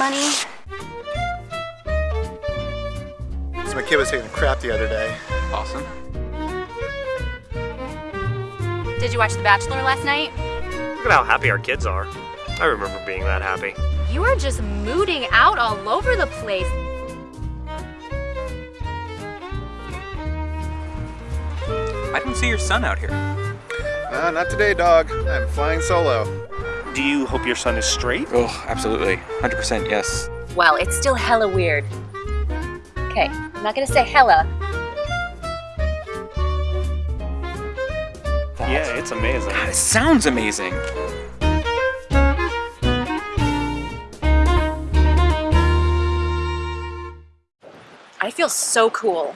money. So my kid was taking a crap the other day. Awesome. Did you watch The Bachelor last night? Look at how happy our kids are. I remember being that happy. You are just mooting out all over the place. I don't see your son out here. Uh, not today, dog. I'm flying solo. Do you hope your son is straight? Oh, absolutely. 100% yes. Well, it's still hella weird. Okay, I'm not gonna say hella. Yeah, it's amazing. God, it sounds amazing. I feel so cool.